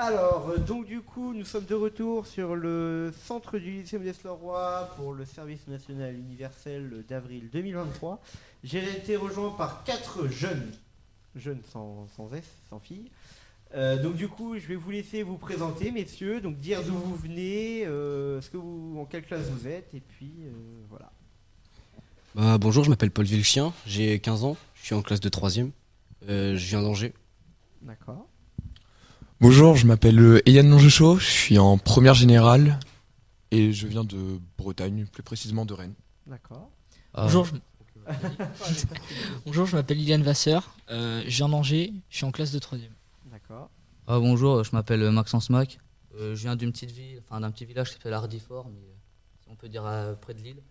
Alors, euh, donc du coup, nous sommes de retour sur le centre du lycée Modeste Leroy pour le service national universel d'avril 2023. J'ai été rejoint par quatre jeunes, jeunes sans, sans S, sans filles. Euh, donc du coup, je vais vous laisser vous présenter, messieurs, donc dire d'où vous venez, euh, ce que vous, en quelle classe vous êtes, et puis euh, voilà. Bah, bonjour, je m'appelle Paul Villechien, j'ai 15 ans, je suis en classe de 3ème, je viens d'Angers. D'accord. Bonjour, je m'appelle euh, Eliane Longechaud, je suis en première générale et je viens de Bretagne, plus précisément de Rennes. D'accord. Bonjour, je... Bonjour, je m'appelle Liliane Vasseur, euh, je viens d'Angers, je suis en classe de 3ème. D'accord. Ah, bonjour, je m'appelle Maxence Mac. Euh, je viens d'une petite ville, enfin d'un petit village qui s'appelle Hardifort, mais euh, on peut dire près de Lille.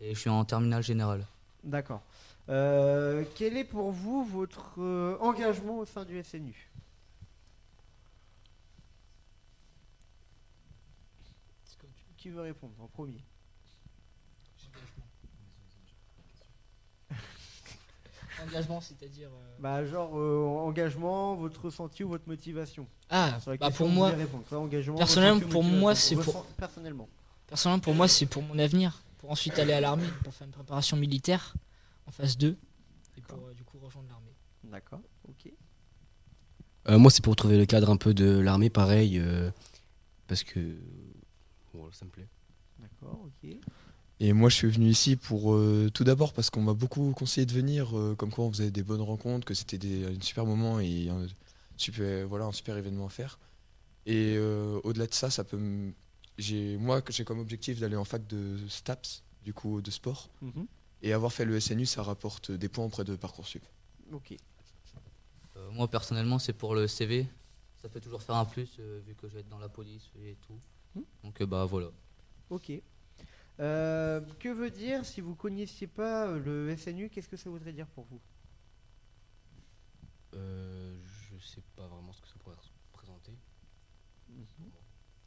Et je suis en terminale générale. D'accord. Euh, quel est pour vous votre euh, engagement au sein du SNU Qui veut répondre en premier Engagement, c'est-à-dire. euh, Bah genre euh, engagement, votre ressenti ou votre motivation. Ah, bah pour moi, personnellement, pour moi, c'est pour- personnellement. personnellement, pour moi, c'est pour mon avenir, pour ensuite aller à l'armée, pour faire une préparation militaire en phase 2, et pour euh, du coup rejoindre l'armée. D'accord. Ok. Euh, moi, c'est pour trouver le cadre un peu de l'armée, pareil, euh, parce que voilà, ça me plaît. D'accord. Ok. Et moi je suis venu ici pour euh, tout d'abord parce qu'on m'a beaucoup conseillé de venir, euh, comme quoi on faisait des bonnes rencontres, que c'était des, un super moment et un super, voilà, un super événement à faire. Et euh, au-delà de ça, ça peut j'ai, moi j'ai comme objectif d'aller en fac de STAPS, du coup de sport. Mhm. Et avoir fait le SNU, ça rapporte des points auprès de Parcoursup. Ok. Euh, moi, personnellement, c'est pour le CV. Ça peut toujours faire un plus, euh, vu que je vais être dans la police et tout. Hmm. Donc, euh, bah voilà. Ok. Euh, que veut dire si vous connaissiez pas le SNU Qu'est-ce que ça voudrait dire pour vous? Euh, je sais pas vraiment ce que ça pourrait représenter.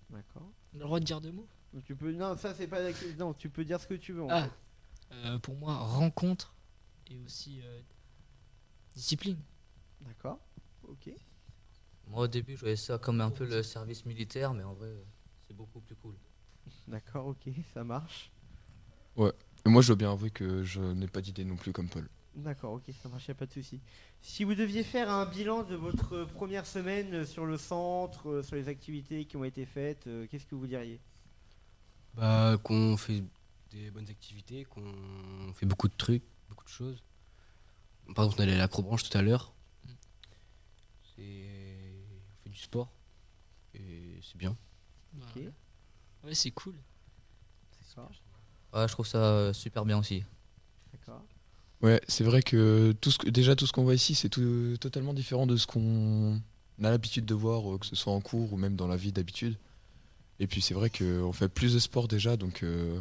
D'accord. On a le droit de dire deux mots? Tu peux non ça c'est pas la- non tu peux dire ce que tu veux. en Ah, fait. euh, pour moi, rencontre et aussi euh, discipline. D'accord. Ok. Moi, au début, je voyais ça comme un peu le service militaire, mais en vrai, c'est beaucoup plus cool. D'accord. Ok. Ça marche. Et moi je dois bien avouer que je n'ai pas d'idée non plus comme Paul. D'accord, ok, ça marche, y a pas de souci. Si vous deviez faire un bilan de votre première semaine euh, sur le centre, euh, sur les activités qui ont été faites, euh, qu'est-ce que vous diriez? Bah, qu'on fait des bonnes activités, qu'on fait beaucoup de trucs, beaucoup de choses. Par exemple, on allait à l'acrobranche tout à l'heure. C'est... Du sport. Et c'est bien. Ok. Ouais, c'est cool. D'accord. Ouais, je trouve ça euh, super bien aussi. D'accord. Ouais, c'est vrai que, tout ce que déjà tout ce qu'on voit ici, c'est tout, totalement différent de ce qu'on a l'habitude de voir, euh, que ce soit en cours ou même dans la vie d'habitude. Et puis c'est vrai qu'on fait plus de sport déjà, donc euh,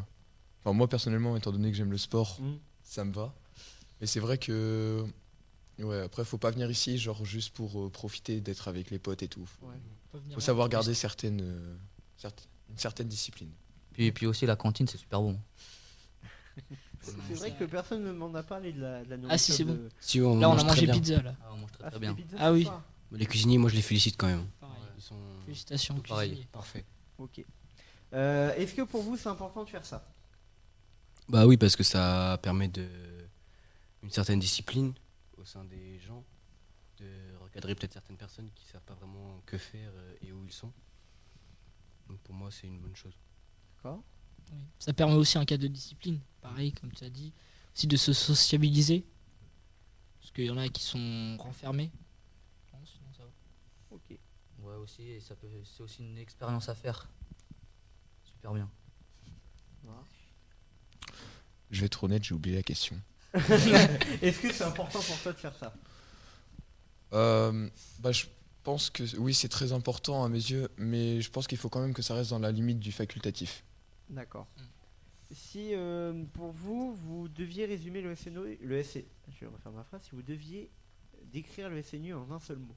enfin, moi personnellement, étant donné que j'aime le sport, Mm. ça me va. Mais c'est vrai que ouais, après faut pas venir ici genre juste pour euh, profiter d'être avec les potes et tout. Faut, Ouais. Faut savoir garder certaines, euh, certes- une certaine discipline. Puis, puis aussi, la cantine, c'est super bon. C'est vrai que personne ne m'en a parlé de la, de la nourriture. Ah, si, c'est de- bon. Si on Là, on a mangé pizza là. Ah, on mange très Ah, très c'était bien. pizza Ah oui. soir Les cuisiniers, moi, je les félicite quand même. Pareil. Ils sont Félicitations, pareil, parfait. Ok. Euh, Est-ce que pour vous c'est important de faire ça? Bah oui, parce que ça permet de une certaine discipline au sein des gens, de recadrer peut-être certaines personnes qui savent pas vraiment que faire euh, et où ils sont. Donc pour moi, c'est une bonne chose. D'accord. Oui. Ça permet aussi un cadre de discipline, pareil, comme tu as dit. Aussi de se sociabiliser. Parce qu'il y en a qui sont renfermés. Non, sinon ça va. Ok. Ouais, aussi, et ça peut, c'est aussi une expérience à faire. Super bien. Je vais être honnête, j'ai oublié la question. Est-ce que c'est important pour toi de faire ça? Euh, bah, je pense que oui, c'est très important à mes yeux, mais je pense qu'il faut quand même que ça reste dans la limite du facultatif. D'accord. Si euh, pour vous, vous deviez résumer le SNU, le SC, je vais refaire ma phrase, si vous deviez décrire le SNU en un seul mot.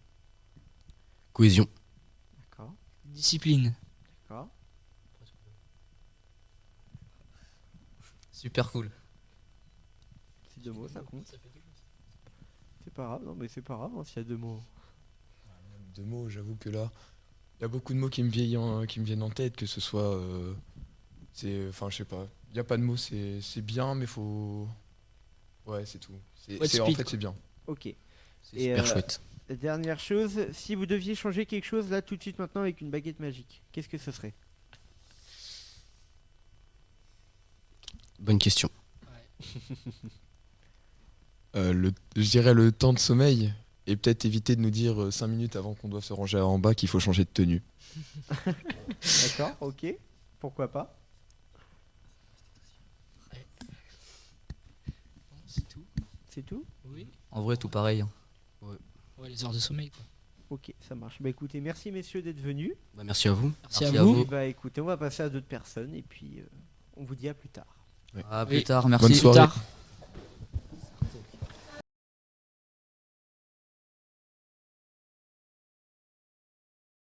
Cohésion. D'accord. Discipline. D'accord. Super cool. C'est deux mots, ça compte. C'est pas grave, non mais c'est pas grave hein, s'il y a deux mots. Deux mots, j'avoue que là, Il y a beaucoup de mots qui me viennent en, qui me viennent en tête, que ce soit. euh, c'est. Enfin, je sais pas. Il n'y a pas de mots, c'est c'est bien, mais faut. Ouais, c'est tout. C'est- en fait, quoi. c'est bien. Ok. C'est Et, super euh, chouette. Dernière chose, si vous deviez changer quelque chose là tout de suite maintenant avec une baguette magique, qu'est-ce que ce serait? Bonne question. Euh, le, je dirais le temps de sommeil. Et peut-être éviter de nous dire 5 minutes avant qu'on doit se ranger en bas qu'il faut changer de tenue. D'accord, ok. Pourquoi pas? C'est tout? C'est tout? Oui. En vrai, tout pareil. hein. Ouais, les heures de sommeil, quoi. Ok, ça marche. Bah écoutez, merci messieurs d'être venus. Bah, merci à vous. Merci, Merci à à vous. Bah écoutez, on va passer à d'autres personnes et puis euh, on vous dit à plus tard. À Oui. plus tard, merci. Bonne Plus soirée. tard.